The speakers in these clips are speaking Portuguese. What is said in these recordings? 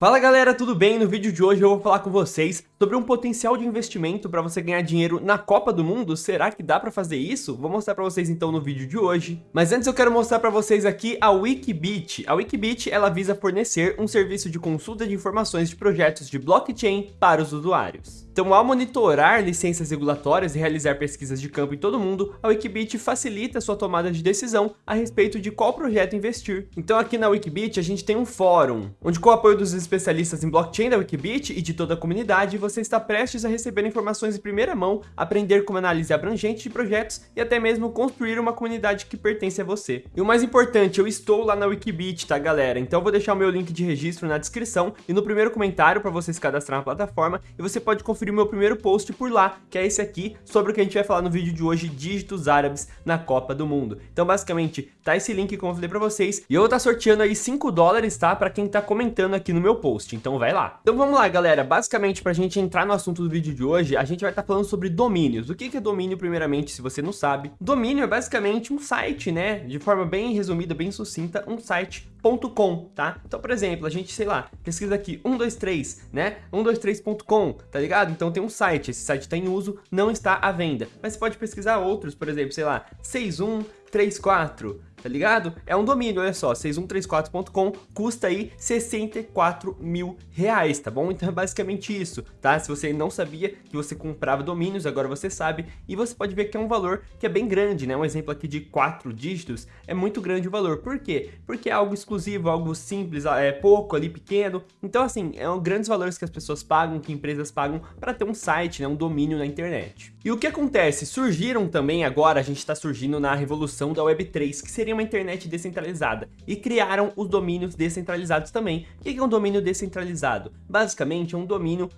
Fala galera, tudo bem? No vídeo de hoje eu vou falar com vocês sobre um potencial de investimento para você ganhar dinheiro na Copa do Mundo. Será que dá para fazer isso? Vou mostrar para vocês então no vídeo de hoje. Mas antes eu quero mostrar para vocês aqui a Wikibit. A Wikibit ela visa fornecer um serviço de consulta de informações de projetos de blockchain para os usuários. Então, ao monitorar licenças regulatórias e realizar pesquisas de campo em todo mundo, a Wikibit facilita sua tomada de decisão a respeito de qual projeto investir. Então, aqui na Wikibit, a gente tem um fórum, onde com o apoio dos especialistas em blockchain da Wikibit e de toda a comunidade, você está prestes a receber informações em primeira mão, aprender como análise abrangente de projetos e até mesmo construir uma comunidade que pertence a você. E o mais importante, eu estou lá na Wikibit, tá galera? Então eu vou deixar o meu link de registro na descrição e no primeiro comentário para você se cadastrar na plataforma e você pode conferir o meu primeiro post por lá, que é esse aqui, sobre o que a gente vai falar no vídeo de hoje, dígitos árabes na Copa do Mundo. Então, basicamente, tá esse link como eu falei pra vocês, e eu vou estar tá sorteando aí 5 dólares, tá? Pra quem tá comentando aqui no meu post, então vai lá. Então vamos lá, galera, basicamente, pra gente entrar no assunto do vídeo de hoje, a gente vai estar tá falando sobre domínios. O que é domínio, primeiramente, se você não sabe? Domínio é basicamente um site, né? De forma bem resumida, bem sucinta, um site .com, tá? Então, por exemplo, a gente, sei lá, pesquisa aqui 123, né? 123.com, tá ligado? Então tem um site, esse site está em uso, não está à venda. Mas você pode pesquisar outros, por exemplo, sei lá, 6134, tá ligado? É um domínio, olha só, 6134.com custa aí 64 mil reais, tá bom? Então é basicamente isso, tá? Se você não sabia que você comprava domínios, agora você sabe, e você pode ver que é um valor que é bem grande, né? Um exemplo aqui de quatro dígitos é muito grande o valor. Por quê? Porque é algo exclusivo, algo simples, é pouco ali, pequeno. Então, assim, é um grandes valores que as pessoas pagam, que empresas pagam para ter um site, né? Um domínio na internet. E o que acontece? Surgiram também agora, a gente está surgindo na revolução da Web3, que seria uma internet descentralizada e criaram os domínios descentralizados também. O que é um domínio descentralizado? Basicamente é um domínio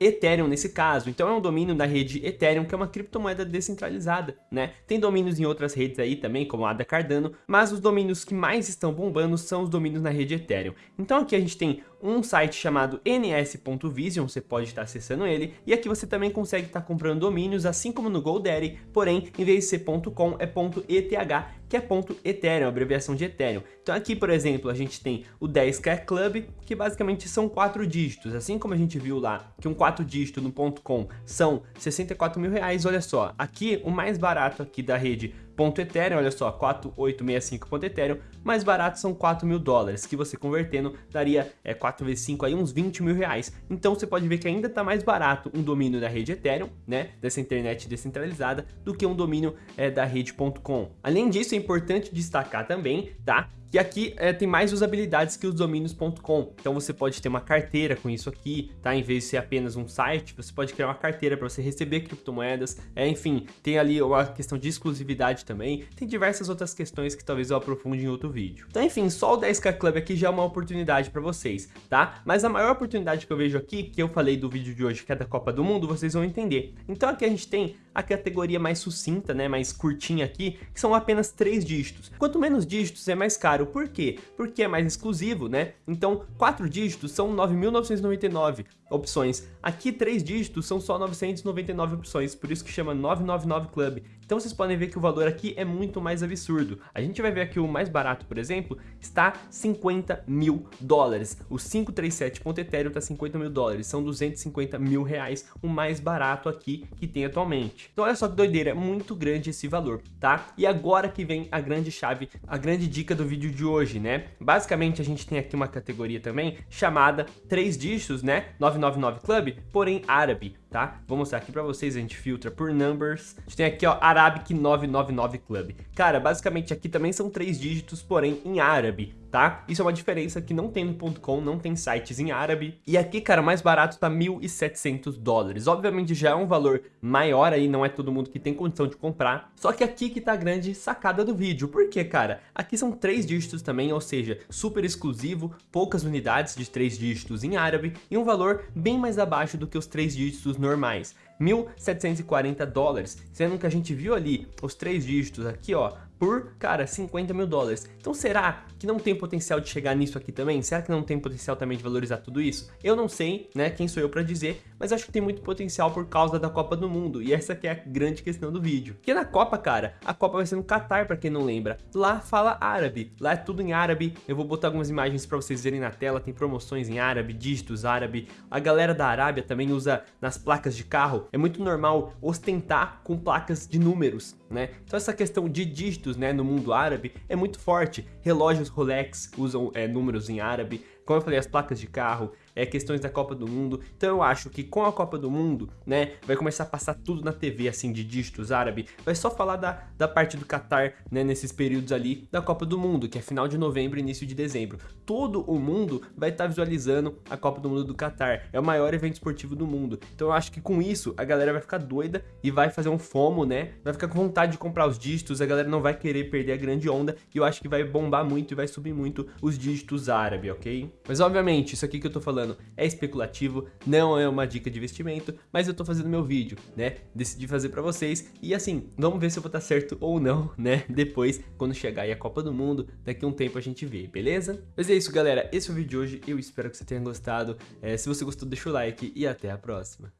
.ethereum nesse caso, então é um domínio da rede Ethereum que é uma criptomoeda descentralizada, né? Tem domínios em outras redes aí também, como a da Cardano, mas os domínios que mais estão bombando são os domínios na rede Ethereum. Então aqui a gente tem um site chamado ns.vision, você pode estar acessando ele, e aqui você também consegue estar comprando domínios, assim como no GoDaddy, porém, em vez de ser .com, é .eth, que é ponto Ethereum, abreviação de Ethereum. Então aqui, por exemplo, a gente tem o 10k Club, que basicamente são quatro dígitos, assim como a gente viu lá, que um quatro dígito no .com são 64 mil reais, olha só, aqui o mais barato aqui da rede Ponto Ethereum, olha só, 4865 Ethereum, mais barato são 4 mil dólares, que você convertendo daria é, 4 vezes 5 aí, uns 20 mil reais. Então você pode ver que ainda está mais barato um domínio da rede Ethereum, né, dessa internet descentralizada, do que um domínio é, da rede.com. Além disso, é importante destacar também, tá, que aqui é, tem mais usabilidades que os domínios.com. Então você pode ter uma carteira com isso aqui, tá? Em vez de ser apenas um site, você pode criar uma carteira para você receber criptomoedas. É, enfim, tem ali uma questão de exclusividade também. Tem diversas outras questões que talvez eu aprofunde em outro vídeo. Então, enfim, só o 10k Club aqui já é uma oportunidade para vocês, tá? Mas a maior oportunidade que eu vejo aqui, que eu falei do vídeo de hoje, que é da Copa do Mundo, vocês vão entender. Então aqui a gente tem a categoria mais sucinta, né, mais curtinha aqui, que são apenas três dígitos. Quanto menos dígitos é mais caro, por quê? Porque é mais exclusivo, né? Então, quatro dígitos são 9.999 opções. Aqui, três dígitos são só 999 opções, por isso que chama 999 Club. Então vocês podem ver que o valor aqui é muito mais absurdo. A gente vai ver aqui o mais barato, por exemplo, está 50 mil dólares. O 537.ethereum está 50 mil dólares, são 250 mil reais, o mais barato aqui que tem atualmente. Então olha só que doideira, é muito grande esse valor, tá? E agora que vem a grande chave, a grande dica do vídeo de hoje, né? Basicamente a gente tem aqui uma categoria também chamada 3 dígitos, né? 999 Club, porém árabe tá? Vou mostrar aqui pra vocês, a gente filtra por numbers. A gente tem aqui, ó, Arabic 999 Club. Cara, basicamente aqui também são três dígitos, porém em árabe, tá? Isso é uma diferença que não tem no .com, não tem sites em árabe. E aqui, cara, mais barato tá 1.700 dólares. Obviamente já é um valor maior aí, não é todo mundo que tem condição de comprar. Só que aqui que tá a grande sacada do vídeo. Por quê, cara? Aqui são três dígitos também, ou seja, super exclusivo, poucas unidades de três dígitos em árabe e um valor bem mais abaixo do que os três dígitos normais. 1.740 dólares, sendo que a gente viu ali os três dígitos aqui, ó, por, cara, 50 mil dólares. Então será que não tem potencial de chegar nisso aqui também? Será que não tem potencial também de valorizar tudo isso? Eu não sei, né, quem sou eu para dizer, mas acho que tem muito potencial por causa da Copa do Mundo, e essa que é a grande questão do vídeo. Porque na Copa, cara, a Copa vai ser no Qatar, para quem não lembra. Lá fala árabe, lá é tudo em árabe, eu vou botar algumas imagens para vocês verem na tela, tem promoções em árabe, dígitos árabe, a galera da Arábia também usa nas placas de carro, é muito normal ostentar com placas de números, né? Então essa questão de dígitos, né, no mundo árabe é muito forte. Relógios Rolex usam é, números em árabe, como eu falei, as placas de carro, é, questões da Copa do Mundo. Então eu acho que com a Copa do Mundo, né, vai começar a passar tudo na TV, assim, de dígitos árabe. Vai só falar da, da parte do Qatar, né, nesses períodos ali da Copa do Mundo, que é final de novembro início de dezembro. Todo o mundo vai estar tá visualizando a Copa do Mundo do Qatar. É o maior evento esportivo do mundo. Então eu acho que com isso a galera vai ficar doida e vai fazer um FOMO, né? Vai ficar com vontade de comprar os dígitos, a galera não vai querer perder a grande onda e eu acho que vai bombar muito e vai subir muito os dígitos árabe, ok? Mas obviamente, isso aqui que eu tô falando é especulativo, não é uma dica de investimento, mas eu tô fazendo meu vídeo, né? Decidi fazer pra vocês e assim, vamos ver se eu vou estar certo ou não, né? Depois, quando chegar aí a Copa do Mundo, daqui a um tempo a gente vê, beleza? Mas é isso, galera. Esse é o vídeo de hoje. Eu espero que você tenha gostado. É, se você gostou, deixa o like e até a próxima.